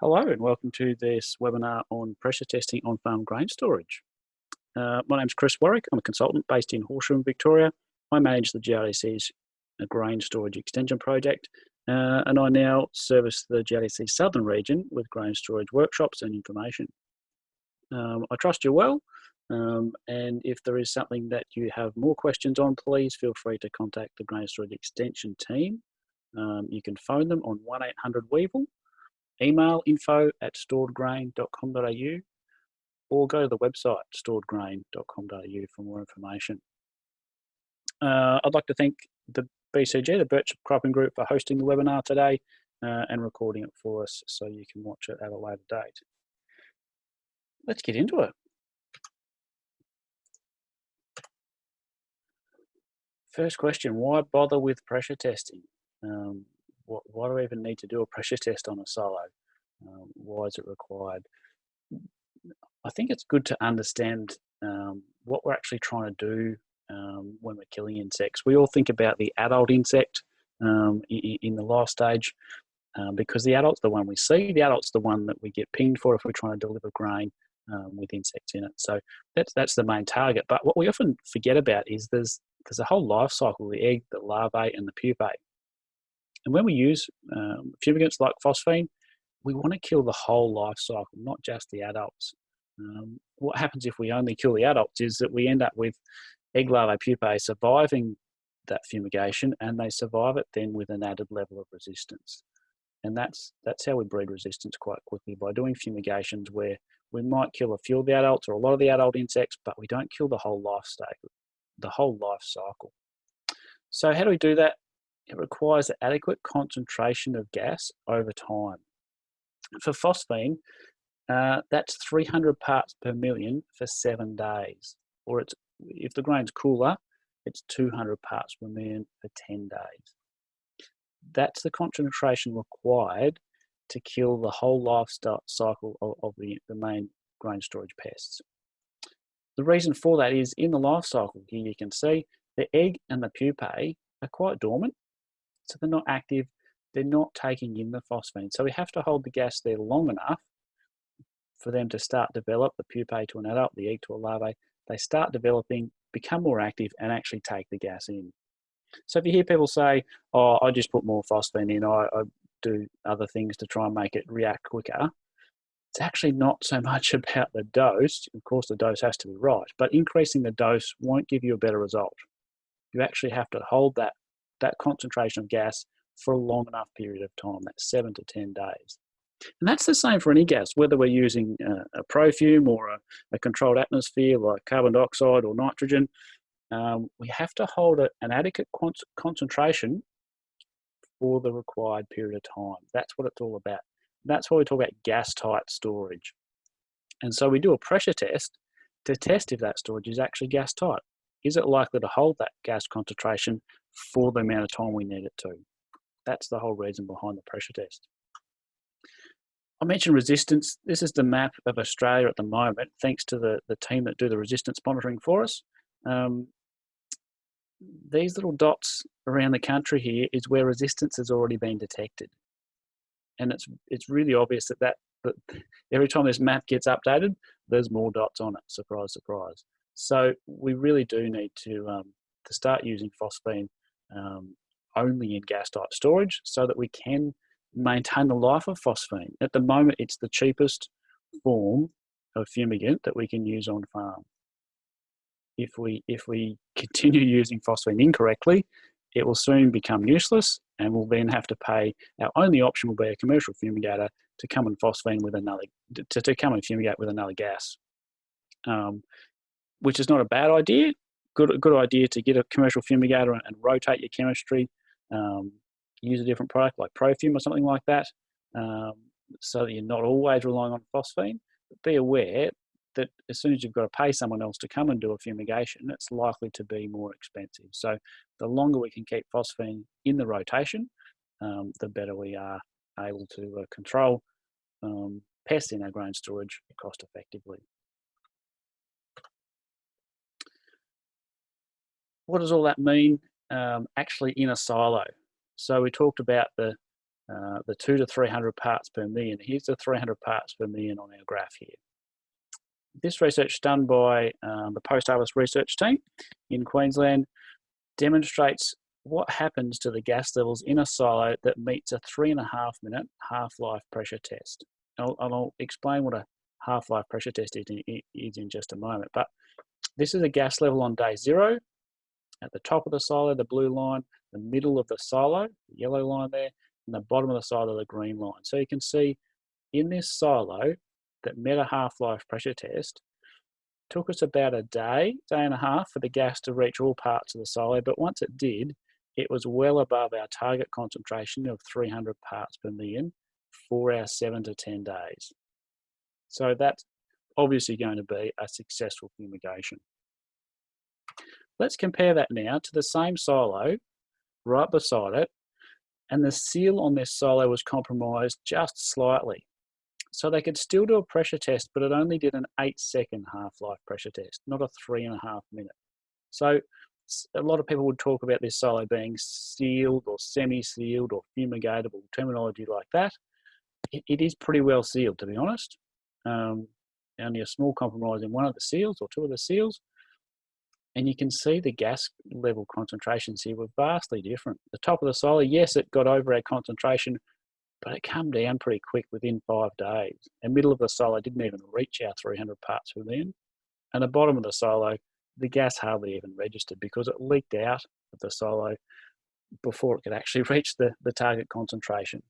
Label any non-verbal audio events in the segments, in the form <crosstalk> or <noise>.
Hello and welcome to this webinar on pressure testing on farm grain storage. Uh, my name is Chris Warrick. I'm a consultant based in Horsham, Victoria. I manage the GRDC's uh, grain storage extension project uh, and I now service the GRDC southern region with grain storage workshops and information. Um, I trust you well um, and if there is something that you have more questions on, please feel free to contact the grain storage extension team. Um, you can phone them on 1800 email info at storedgrain.com.au or go to the website storedgrain.com.au for more information. Uh, I'd like to thank the BCG, the Birchip Cropping Group, for hosting the webinar today uh, and recording it for us so you can watch it at a later date. Let's get into it. First question, why bother with pressure testing? Um, what, why do we even need to do a pressure test on a silo? Um, why is it required? I think it's good to understand um, what we're actually trying to do um, when we're killing insects. We all think about the adult insect um, in, in, the life stage um, because the adult's the one we see. The adult's the one that we get pinged for if we're trying to deliver grain with insects in it. So that's that's the main target. But what we often forget about is there's there's a whole life cycle: the egg, the larvae, and the pupae. And when we use um, fumigants like phosphine, we want to kill the whole life cycle, not just the adults. Um, what happens if we only kill the adults is that we end up with egg larvae pupae surviving that fumigation and they survive it then with an added level of resistance. And that's, that's how we breed resistance quite quickly by doing fumigations where we might kill a few of the adults or a lot of the adult insects, but we don't kill the whole life stage, the whole life cycle. So how do we do that? It requires adequate concentration of gas over time. For phosphine, uh, that's 300 parts per million for seven days. Or it's if the grain's cooler, it's 200 parts per million for 10 days. That's the concentration required to kill the whole life cycle of, of the, the main grain storage pests. The reason for that is in the life cycle, here you can see the egg and the pupae are quite dormant so they're not active, they're not taking in the phosphine. So we have to hold the gas there long enough for them to start develop the pupae to an adult, the egg to a larvae. They start developing, become more active, and actually take the gas in. So if you hear people say, "Oh, I just put more phosphine in, I, I do other things to try and make it react quicker," it's actually not so <laughs> much about the dose. Of course, the dose has to be right, but increasing the dose won't give you a better result. You actually have to hold that that concentration of gas for a long enough period of time, that's seven to 10 days. And that's the same for any gas, whether we're using a, a profume or a, a, controlled atmosphere like carbon dioxide or nitrogen, um, we have to hold a, an adequate con concentration for the required period of time. That's what it's all about. That's why we talk about gas tight storage. And so we do a pressure test to test if that storage is actually gas tight. Is it likely to hold that gas concentration for the amount of time we need it to. That's the whole reason behind the pressure test. I mentioned resistance. This is the map of Australia at the moment, thanks to the, the team that do the resistance monitoring for us. Um, these little dots around the country here is where resistance has already been detected. And it's, it's really obvious that, that, that <laughs> every time this map gets updated, there's more dots on it, surprise, surprise. So we really do need to, um, to start using phosphine um, only in gas tight storage so that we can maintain the life of phosphine. At the moment, it's the cheapest form of fumigant that we can use on farm. If we, if we <laughs> continue using phosphine incorrectly, it will soon become useless and we'll then have to pay, our only option will be a commercial fumigator to come and phosphine with another, to, to come and fumigate with another gas. Um, which is not a bad idea good good idea to get a commercial fumigator and, and rotate your chemistry. Um, use a different product like Profume or something like that, um, so that you're not always relying on phosphine. But be aware that as soon as you've got to pay someone else to come and do a fumigation, it's likely to be more expensive. So the longer we can keep phosphine in the rotation, um, the better we are able to uh, control um, pests in our grain storage cost effectively. What does all that mean um, actually in a silo? So we talked about the, uh, the two to 300 parts per million. Here's the 300 parts per million on our graph here. This research done by um, the post-harvest research team in Queensland demonstrates what happens to the gas levels in a silo that meets a three and a half minute half-life pressure test. And I'll, I'll, explain what a half-life pressure test is in, is in just a moment. But this is a gas level on day zero. At the top of the silo, the blue line, the middle of the silo, the yellow line there, and the bottom of the silo, the green line. So you can see in this silo that met a half-life pressure test, took us about a day, day and a half for the gas to reach all parts of the silo, but once it did, it was well above our target concentration of 300 parts per million for our seven to 10 days. So that's obviously going to be a successful fumigation. Let's compare that now to the same silo right beside it, and the seal on this silo was compromised just slightly. So they could still do a pressure test, but it only did an eight second half-life pressure test, not a three and a half minute. So a lot of people would talk about this silo being sealed or semi-sealed or fumigatable terminology like that. it, it is pretty well sealed, to be honest. Um, only a small compromise in one of the seals or two of the seals. And you can see the gas level concentrations here were vastly different. The top of the silo, yes, it got over our concentration, but it came down pretty quick within five days. The middle of the silo didn't even reach our 300 parts per million. And the bottom of the silo, the gas hardly even registered because it leaked out of the silo before it could actually <laughs> reach the, the target concentration.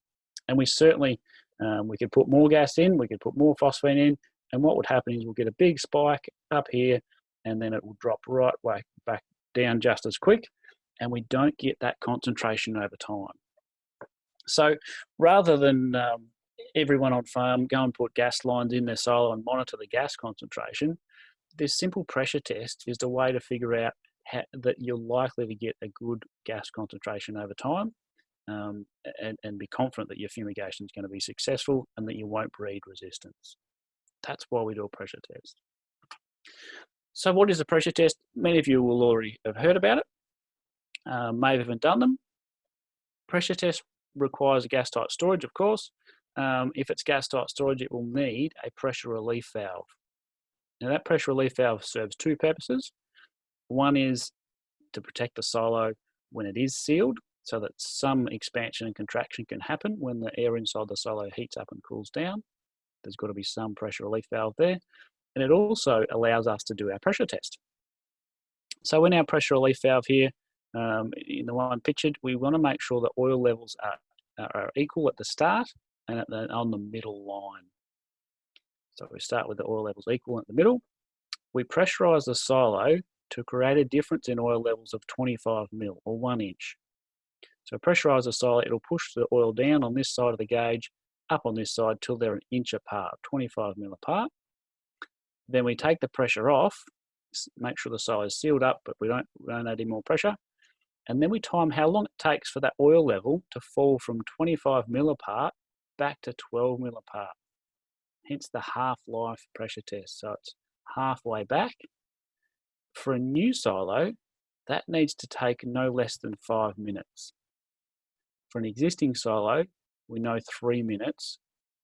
And we certainly, um, we could put more gas in, we could put more phosphine in, and what would happen is we'll get a big spike up here, and then it will drop right way back down just as quick, and we don't get that concentration over time. So rather than um, everyone on farm go and put gas lines in their silo and monitor the gas concentration, this simple pressure test is the way to figure out how, that you're likely to get a good gas concentration over time um, and, and be confident that your fumigation is going to be successful and that you won't breed resistance. That's why we do a pressure test. So what is a pressure test? Many of you will already have heard about it, uh, may have even done them. Pressure test requires a gas tight storage, of course. Um, if it's gas tight storage, it will need a pressure relief valve. Now that pressure relief valve serves two purposes. One is to protect the silo when it is sealed so that some expansion and contraction can happen when the air inside the silo heats up and cools down. There's got to be some pressure relief valve there. And it also allows us to do our pressure test. So in our pressure relief valve here, um, in the one pictured, we want to make sure the oil levels are, are equal at the start and the, on the middle line. So we start with the oil levels equal at the middle. We pressurize the silo to create a difference in oil levels of 25 mil or one inch. So pressurize the silo, it'll push the oil down on this side of the gauge, up on this side till they're an inch apart, 25 mil apart. Then we take the pressure off, make sure the silo is sealed up, but we don't, we don't add any more pressure. And then we time how long it takes for that oil level to fall from 25 mil apart back to 12 mil apart hence the half-life pressure test. So it's halfway back. For a new silo, that needs to take no less than five minutes. For an existing silo, we know three minutes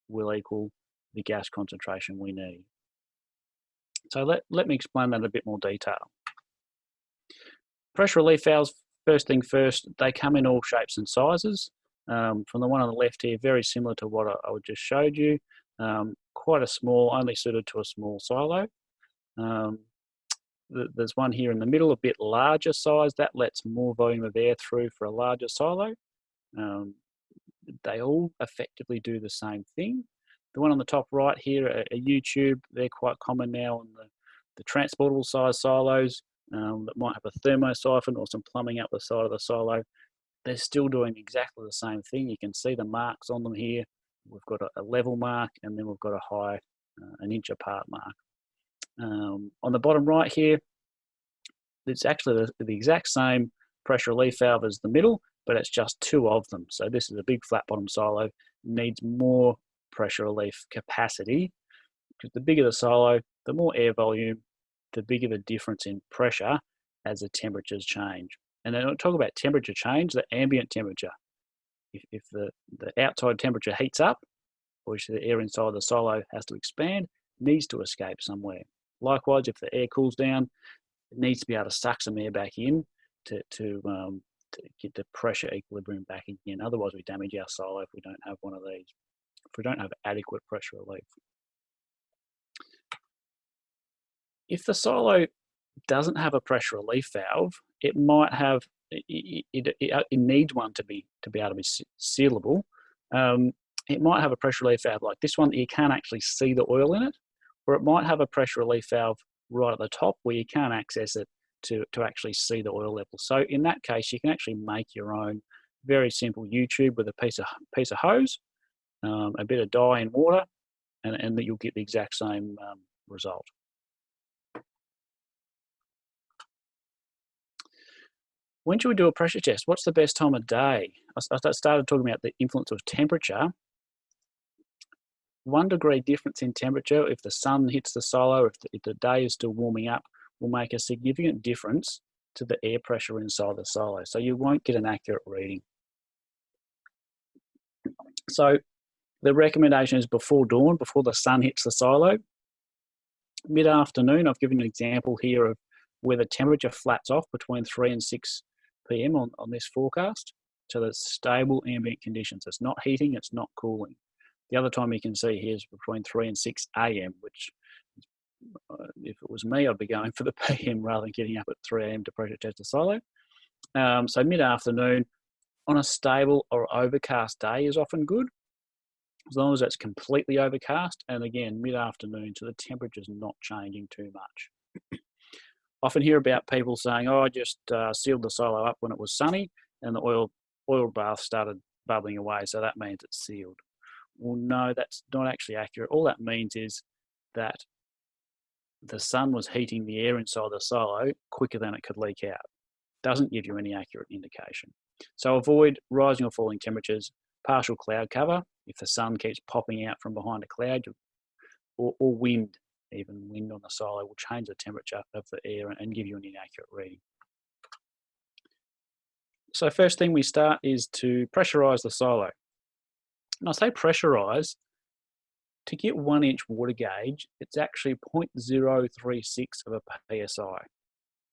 will equal the gas concentration we need. So let, let me explain that in a bit more detail. Pressure relief valves, first thing first, they come in all shapes and sizes. Um, from the one on the left here, very similar to what I, I just showed you. Um, quite a small, only suited to a small silo. Um, there's one here in the middle, a bit larger size, that lets more volume of air through for a larger silo. Um, they all effectively do the same thing. The one on the top right here, a, a U-tube, they're quite common now on the, the transportable size silos um, that might have a thermosiphon or some plumbing up the side of the silo. They're still doing exactly the same thing. You can see the marks on them here we've got a, a, level mark and then we've got a high, uh, an inch apart mark. Um, on the bottom right here, it's actually the, the, exact same pressure relief valve as the middle, but it's just two of them. So this is a big flat bottom silo, needs more pressure relief capacity because the bigger the silo, the more air volume, the bigger the difference in pressure as the temperatures change. And then I'll talk about temperature change, the ambient temperature. if, if the, the outside temperature heats up, which the air inside the silo has to expand, needs to escape somewhere. Likewise, if the air cools down, it needs to be able to suck some air back in to, to, um, to get the pressure equilibrium back again. Otherwise, we damage our silo if we don't have one of these, if we don't have adequate pressure relief. If the silo doesn't have a pressure relief valve, it might have it, it, it, needs one to be to be able to be sealable. Um, it might have a pressure relief valve like this one that you can't actually see the oil in it, or it might have a pressure relief valve right at the top where you can't access it to, to actually see the oil level. So in that case, you can actually make your own very simple U-tube with a piece of piece of hose, um, a bit of dye and water, and, and that you'll get the exact same um, result. when should we do a pressure test? What's the best time of day? I started talking about the influence of temperature. One degree difference in temperature, if the sun hits the silo, if the, if the day is still warming up, will make a significant difference to the air pressure inside the silo. So you won't get an accurate reading. So the recommendation is before dawn, before the sun hits the silo. Mid-afternoon, I've given an example here of where the temperature flats off between 3 and 6 p.m. on, on this forecast. So that's stable ambient conditions. It's not heating, it's not cooling. The other time you can see here is between 3 and 6 a.m., which uh, if it was me, I'd be going for the <laughs> PM rather than getting up at 3 a.m. to pressure test the silo. Um, so mid-afternoon on a stable or overcast day is often good, as long as it's completely overcast. And again, mid-afternoon, so the temperature's not changing too much <clears throat> often hear about people saying, "Oh, I just uh, sealed the silo up when it was sunny, and the oil oil bath started bubbling away, so that means it's sealed." Well, no, that's not actually accurate. All that means is that the sun was heating the air inside the silo quicker than it could leak out. Doesn't give you any accurate indication. So avoid rising or falling temperatures, partial cloud cover, if the sun keeps popping out from behind a cloud, or, or wind even wind on the silo will change the temperature of the air and give you an inaccurate reading. So first thing we start is to pressurize the silo. And I say pressurize, to get one inch water gauge, it's actually 0.036 of a PSI.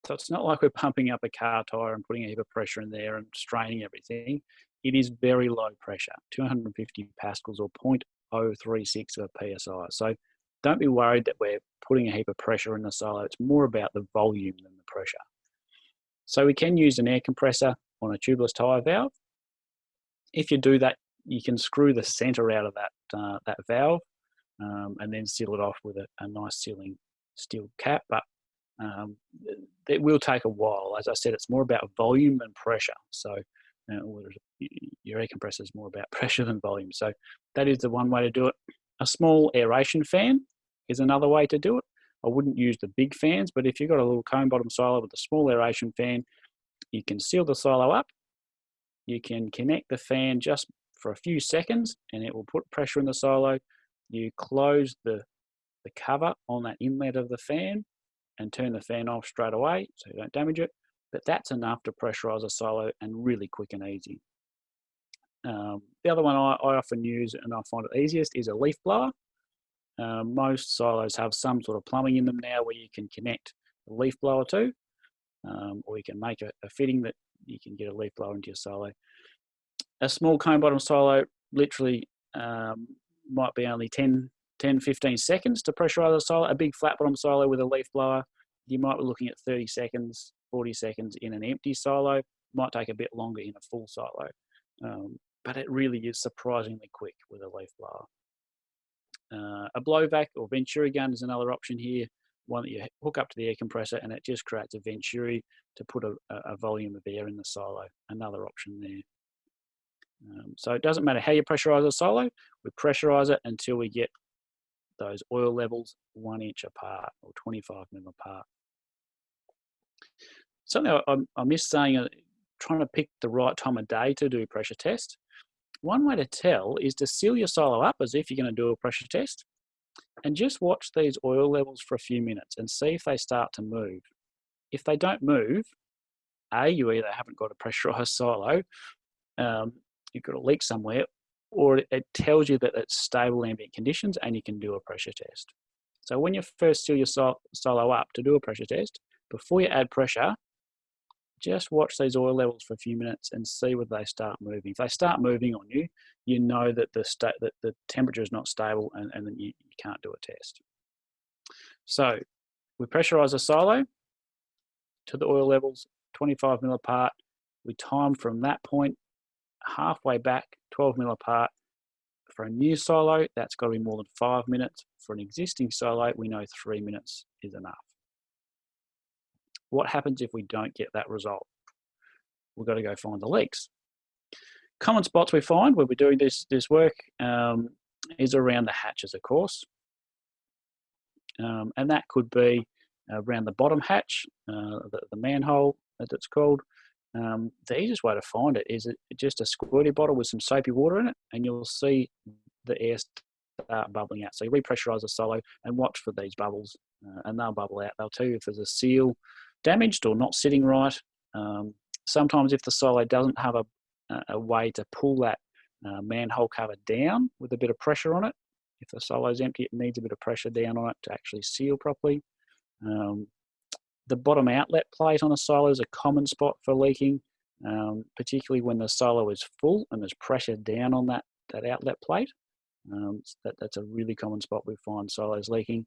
So it's not like we're pumping up a car tire and putting a heap of pressure in there and straining everything. It is very low pressure, 250 pascals or 0.036 of a PSI. So don't be worried that we're putting a heap of pressure in the silo. It's more about the volume than the pressure. So we can use an air compressor on a tubeless tyre valve. If you do that, you can screw the center out of that, uh, that valve um, and then seal it off with a, a nice sealing steel cap. But um, it will take a while. As I said, it's more about volume and pressure. So uh, your air compressor is more about <laughs> pressure than volume. So that is the one way to do it. A small aeration fan is another way to do it. I wouldn't use the big fans, but if you've got a little cone bottom silo with a small aeration fan, you can seal the silo up. You can connect the fan just for a few seconds and it will put pressure in the silo. You close the, the cover on that inlet of the fan and turn the fan off straight away so you don't damage it. But that's enough to pressurize a silo and really quick and easy. Um, the other one I, I, often use and I find it easiest is a leaf blower. Um, most silos have some sort of plumbing in them now where you can connect a leaf blower to, um, or you can make a, a, fitting that you can get a leaf blower into your silo. A small cone bottom silo literally um, might be only 10, 10, 15 seconds to pressurize a silo. A big flat bottom silo with a leaf blower, you might be looking at 30 seconds, 40 seconds in an empty silo. Might take a bit longer in a full silo. Um, but it really is surprisingly quick with a leaf blower. Uh, a blowvac or venturi gun is another option here, one that you hook up to the air compressor and it just creates a venturi to put a, a volume of air in the silo, another option there. Um, so it doesn't matter how you pressurize a silo, we pressurize it until we get those oil levels one inch apart or 25 mil apart. Something I, I missed saying, uh, trying to pick the right time of day to do pressure test. One way to tell is to seal your silo up as if you're going to do a pressure test and just watch these oil levels for a few minutes and see if they start to move. If they don't move, A, you either haven't got a pressurized <laughs> silo, um, you've got a leak somewhere, or it tells you that it's stable ambient conditions and you can do a pressure test. So when you first seal your silo up to do a pressure test, before you add pressure, just watch these oil levels for a few minutes and see whether they start moving. If they start moving on you, you know that the state that the temperature is not stable and, and you, you can't do a test. So we pressurize a silo to the oil levels 25 mil apart. We time from that point halfway back 12 mil apart. For a new silo, that's got to be more than five minutes. For an existing silo, we know three minutes is enough. What happens if we don't get that result? We've got to go find the leaks. Common spots we find when we're doing this, this work um, is around the hatches, of course. Um, and that could be around the bottom hatch, uh, the, the, manhole as it's called. Um, the easiest way to find it is just a squirty bottle with some soapy water in it and you'll see the air start bubbling out. So you repressurize the silo and watch for these bubbles uh, and they'll bubble out. They'll tell you if there's a seal damaged or not sitting right. Um, sometimes if the silo doesn't have a, a way to pull that uh, manhole cover down with a bit of pressure on it, if the silo is empty, it needs a bit of pressure down on it to actually seal properly. Um, the bottom outlet plate on a silo is a common spot for leaking, um, particularly when the silo is full and there's pressure down on that, that outlet plate. Um, that, that's a really common spot we find silos leaking.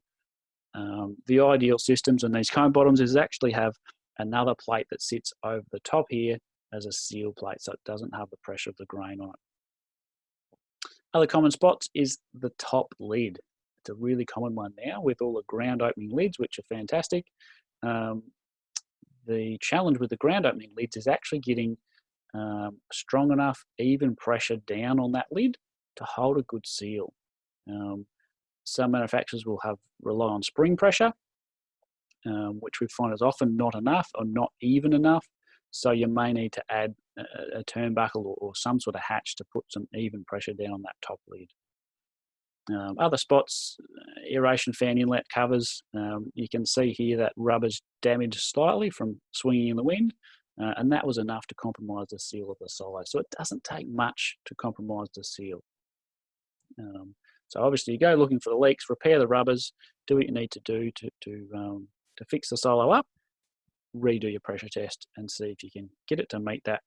Um, the ideal systems on these cone bottoms is actually have another plate that sits over the top here as a seal plate so it doesn't have the pressure of the grain on it. Other common spots is the top lid. It's a really common one now with all the ground opening lids, which are fantastic. Um, the challenge with the ground opening lids is actually getting um, strong enough, even pressure down on that lid to hold a good seal. Um, some manufacturers will have rely on spring pressure, um, which we find is often not enough or not even enough. So you may need to add a, a turnbuckle or, or, some sort of hatch to put some even pressure down on that top lid. Um, other spots, uh, aeration fan inlet covers, um, you can see here that rubber's damaged slightly from swinging in the wind, uh, and that was enough to compromise the seal of the silo. So it doesn't take much to compromise the seal. Um, so obviously you go looking for the leaks, repair the rubbers, do what you need to do to, to, um, to fix the silo up, redo your pressure test and see if you can get it to meet that,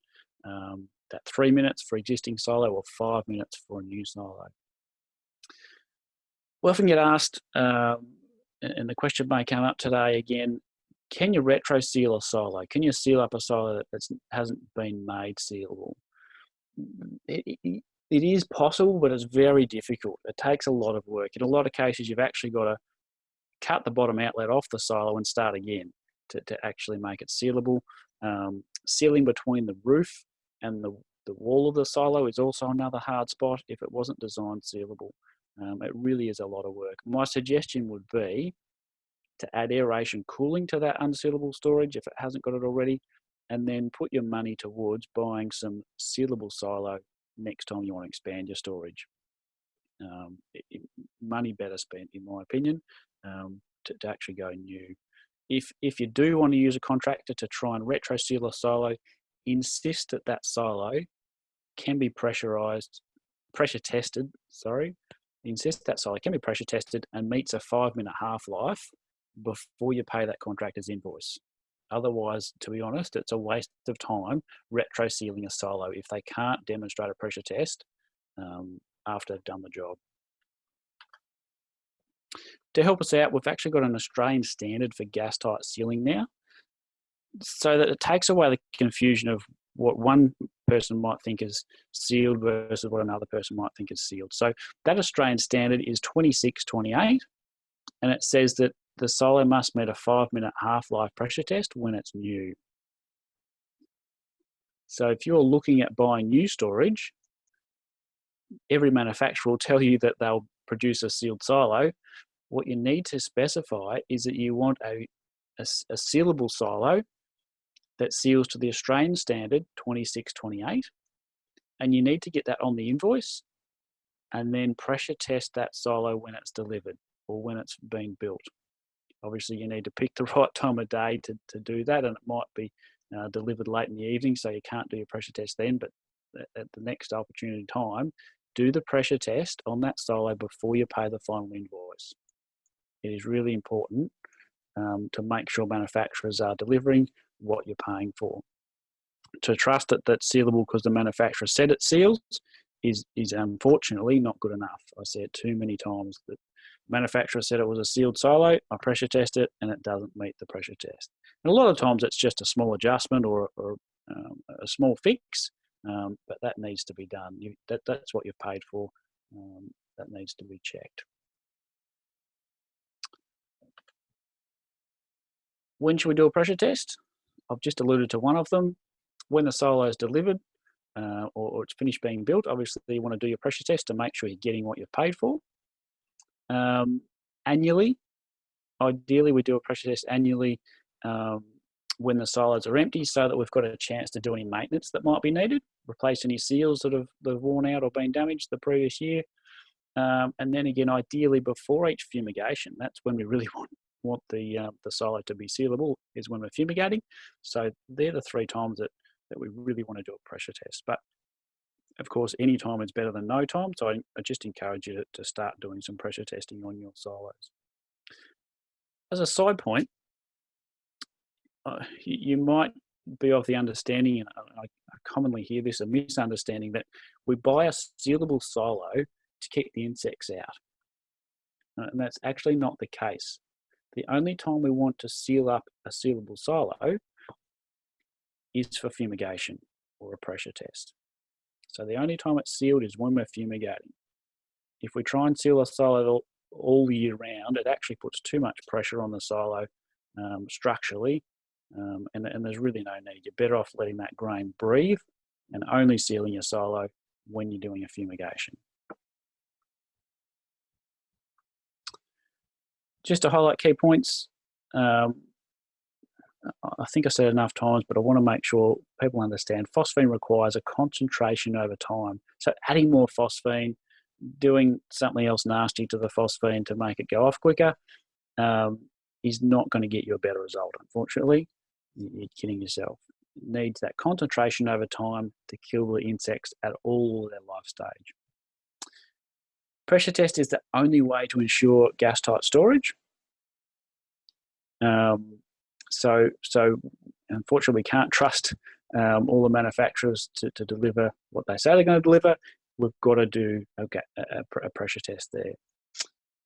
um, that three minutes for existing silo or five minutes for a new silo. We often get asked, um, and the question may come up today again, can you retro seal a silo? Can you seal up a silo that hasn't been made sealable? It, is possible, but it's very difficult. It takes a lot of work. In a lot of cases, you've actually got to cut the bottom outlet off the silo and start again to, to actually make it sealable. Um, sealing between the roof and the, the wall of the silo is also another hard spot if it wasn't designed sealable. Um, it really is a lot of work. My suggestion would be to add aeration cooling to that unsealable storage if it hasn't got it already, and then put your money towards buying some sealable silo next time you want to expand your storage. Um, it, it, money better spent, in my opinion, um, to, to, actually go new. If, if you do want to use a contractor to try and retro seal a silo, insist that that silo can be pressurized, pressure tested, sorry, insist that silo can be pressure tested and meets a five minute half-life before you pay that contractor's invoice. Otherwise, to be honest, it's a waste of time retro sealing a silo if they can't demonstrate a pressure test um, after they've done the job. To help us out, we've actually got an Australian standard for gas tight sealing now, so that it takes away the confusion of what one person might think is sealed versus what another person might think is sealed. So that Australian standard is 2628, and it says that the silo must meet a five minute half-life pressure test when it's new. So if you're looking at buying new storage, every manufacturer will tell you that they'll produce a sealed silo. What you need to specify is that you want a, a, a sealable silo that seals to the Australian standard 2628 and you need to get that on the invoice and then pressure test that silo when it's delivered or when it's been built. Obviously, you need to pick the <laughs> right time of day to, to do that, and it might be uh, delivered late in the evening, so you can't do your pressure test then. But at the next opportunity time, do the pressure test on that silo before you pay the final invoice. It is really important um, to make sure manufacturers are delivering what you're paying for. To trust that that's sealable because the manufacturer said it seals is, is unfortunately not good enough. I see it too many times that manufacturer said it was a sealed silo, I pressure test it and it doesn't meet the pressure test. And a lot of times it's just a small adjustment or, or um, a small fix, um, but that needs to be done. You, that, that's what you've paid for. Um, that needs to be checked. When should we do a pressure test? I've just alluded to one of them. When the silo is delivered uh, or, or, it's finished being built, obviously you want to do your pressure test to make sure you're getting what you've paid for. Um, annually, ideally we do a pressure test annually um, when the silos are empty so that we've got a chance to do any maintenance that might be needed, replace any seals that have, that have worn out or been damaged the previous year. Um, and then again, ideally before each fumigation, that's when we really <laughs> want want the uh, the silo to be sealable is when we're fumigating. So they're the three times that, that we really want to do a pressure test. But of course, any time is better than no time. So I, I just encourage you to, to start doing some pressure testing on your silos. As a side point, uh, you, might be of the understanding, and I, I commonly hear this, a misunderstanding that we buy a sealable silo to keep the insects out. Uh, and that's actually not the case. The only time we want to seal up a sealable silo is for fumigation or a pressure test. So the only time it's sealed is when we're fumigating. If we try and seal a silo all year round, it actually puts too much pressure on the silo um, structurally, um, and, and there's really no need. You're better off letting that grain breathe and only sealing your silo when you're doing a fumigation. just to highlight key points, um, I think I said enough times, but I want to make sure people understand phosphine requires a concentration over time. So adding more phosphine, doing something else nasty to the phosphine to make it go off quicker um, is not going to get you a better result, unfortunately. You're kidding yourself. It needs that concentration over time to kill the insects at all their life stage. Pressure test is the only way to ensure gas tight storage. Um, so, so unfortunately, we can't trust um, all the manufacturers to, to deliver what they say they're going to deliver. We've got to do a, a, pressure test there.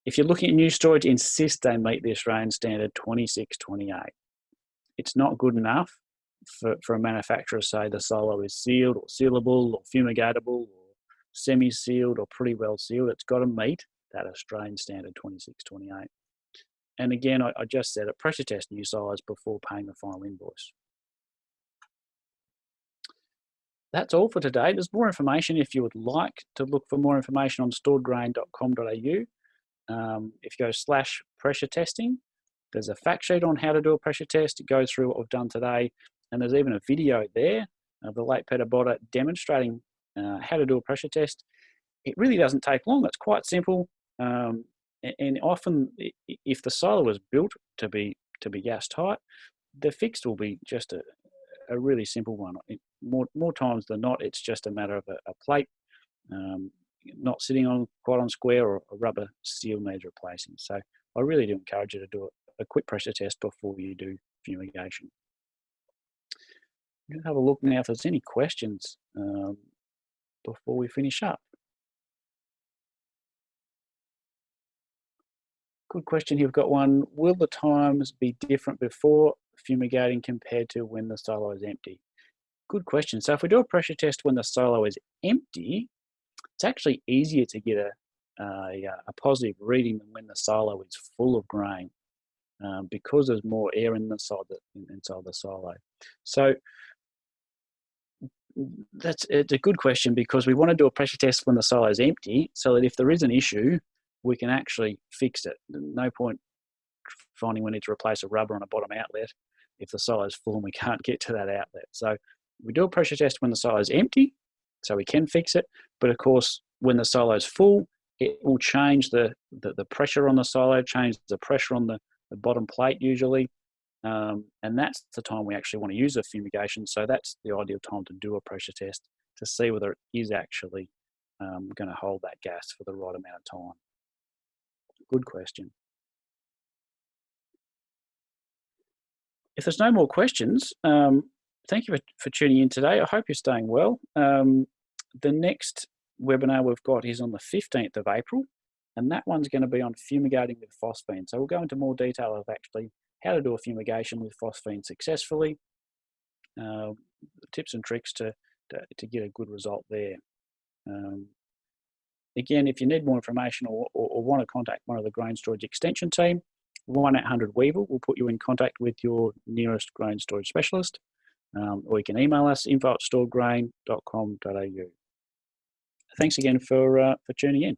If you're looking at new storage, insist they meet the Australian standard 2628. It's not good enough for, for a manufacturer to say the silo is sealed or sealable or fumigatable or semi-sealed or pretty well sealed. It's got to meet that Australian standard 2628. And again, I, I just said it, pressure test new size before paying the final invoice. That's all for today. There's more information if you would like to look for more information on storedgrain.com.au. Um, if you go slash pressure testing, there's a fact sheet on how to do a pressure test. It goes through what we've done today. And there's even a video there of the late Peter Botta demonstrating uh, how to do a pressure test. It really doesn't take long. It's quite simple. Um, and often, if the silo was built to be to be gas tight, the fix will be just a, a really simple one. more more times than not, it's just a matter of a, a plate um, not sitting on quite on square or a rubber seal needs replacing. So I really do encourage you to do a, a quick pressure test before you do fumigation. I'm going to have a look now if there's any questions um, before we finish up. Good question. You've got one. Will the times be different before fumigating compared to when the silo is empty? Good question. So if we do a pressure test when the silo is empty, it's actually easier to get a, a, a positive reading than when the silo is full of grain um, because there's more air inside the, inside the silo. So that's it's a good question because we want to do a pressure test when the silo is empty so that if there is an issue, we can actually fix it. No point finding we need to replace a rubber on a bottom outlet if the silo is full and we <laughs> can't get to that outlet. So we do a pressure test when the silo is empty, so we can fix it. But of course, when the silo is full, it will change the, the, the, pressure on the silo, change the pressure on the, the bottom plate usually. Um, and that's the time we actually want to use a fumigation. So that's the ideal time to do a pressure test to see whether it is actually um, going to hold that gas for the right amount of time. Good question. If there's no more questions, um, thank you for, for, tuning in today. I hope you're staying well. Um, the next webinar we've got is on the 15th of April, and that one's going to be on fumigating with phosphine. So we'll go into more detail of actually how to do a fumigation with phosphine successfully, uh, tips and tricks to, to, to, get a good result there. Um, again, if you need more information or, or, or, want to contact one of the grain storage extension team, 1-800-Weevil will put you in contact with your nearest grain storage specialist. Um, or you can email us info at storedgrain.com.au. Thanks again for, uh, for tuning in.